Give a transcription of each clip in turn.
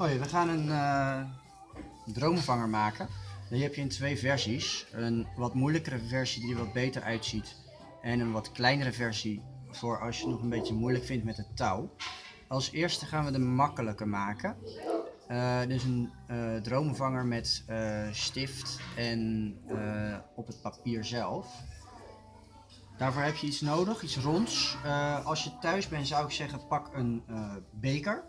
Hoi, we gaan een uh, droomvanger maken. Die heb je in twee versies. Een wat moeilijkere versie die er wat beter uitziet. En een wat kleinere versie voor als je het nog een beetje moeilijk vindt met het touw. Als eerste gaan we de makkelijke maken. Uh, dus een uh, droomvanger met stift en op het papier zelf. Daarvoor heb je iets nodig, iets ronds. als je thuis bent zou ik zeggen pak een beker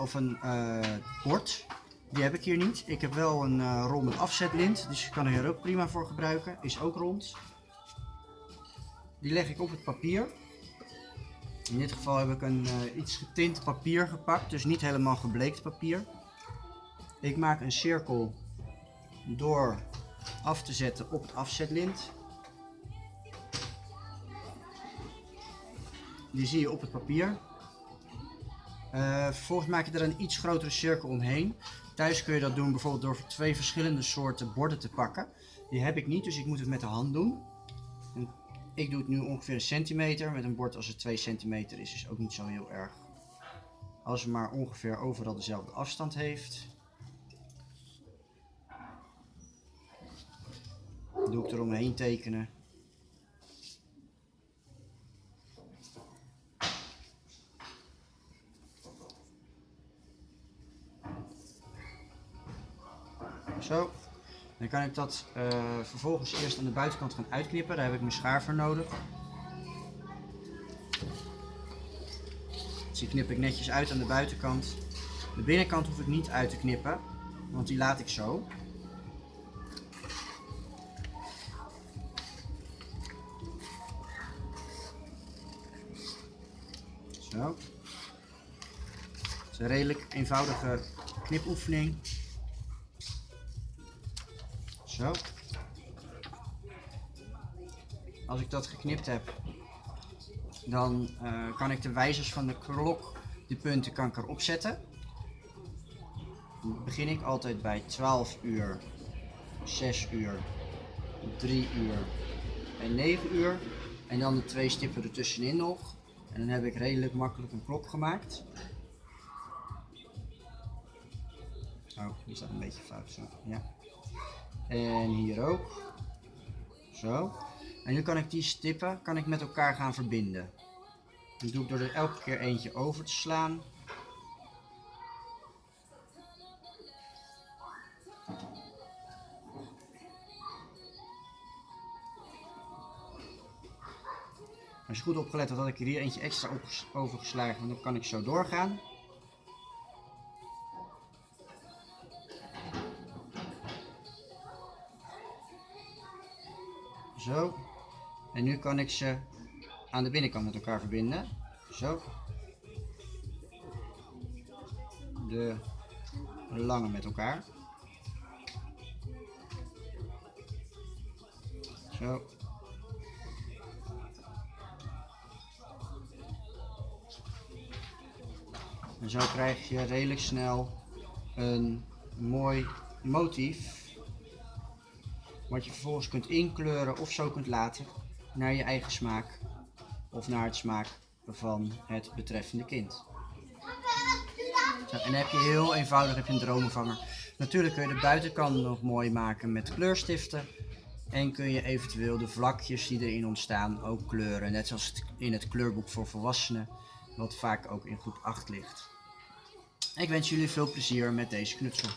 of een uh, bord. Die heb ik hier niet. Ik heb wel een uh, rol afzetlint, dus je kan er ook prima voor gebruiken. Is ook rond. Die leg ik op het papier. In dit geval heb ik een uh, iets getint papier gepakt, dus niet helemaal gebleekt papier. Ik maak een cirkel door af te zetten op het afzetlint. Die zie je op het papier. Vervolgens maak je er een iets grotere cirkel omheen. Thuis kun je dat doen bijvoorbeeld door twee verschillende soorten borden te pakken. Die heb ik niet, dus ik moet het met de hand doen. En ik doe het nu ongeveer een centimeter. Met een bord als het 2 centimeter is, is ook niet zo heel erg. Als het maar ongeveer overal dezelfde afstand heeft. doe ik eromheen tekenen. Zo. Dan kan ik dat uh, vervolgens eerst aan de buitenkant gaan uitknippen. Daar heb ik mijn schaar voor nodig. Dus die knip ik netjes uit aan de buitenkant. De binnenkant hoef ik niet uit te knippen, want die laat ik zo. Zo. Is een redelijk eenvoudige knipoefening. Als ik dat geknipt heb, dan uh, kan ik de wijzers van de klok, de punten, kan ik erop zetten. Dan begin ik altijd bij 12 uur, 6 uur, 3 uur en 9 uur. En dan de twee stippen ertussenin nog. En dan heb ik redelijk makkelijk een klok gemaakt. Oh, die staat een beetje fout zo. Ja. En hier ook. Zo. En nu kan ik die stippen kan ik met elkaar gaan verbinden. Dat doe ik door er elke keer eentje over te slaan. Als je goed opgelet had, had ik hier eentje extra overgeslagen, dan kan ik zo doorgaan. Zo. En nu kan ik ze aan de binnenkant met elkaar verbinden. Zo. De lange met elkaar. Zo. En zo krijg je redelijk snel een mooi motief wat je vervolgens kunt inkleuren of zo kunt laten naar je eigen smaak of naar het smaak van het betreffende kind. En dan heb je heel eenvoudig een droomvanger. Natuurlijk kun je de buitenkant nog mooi maken met kleurstiften. En kun je eventueel de vlakjes die erin ontstaan ook kleuren. Net zoals in het kleurboek voor volwassenen. Wat vaak ook in groep 8 ligt. Ik wens jullie veel plezier met deze knutsel.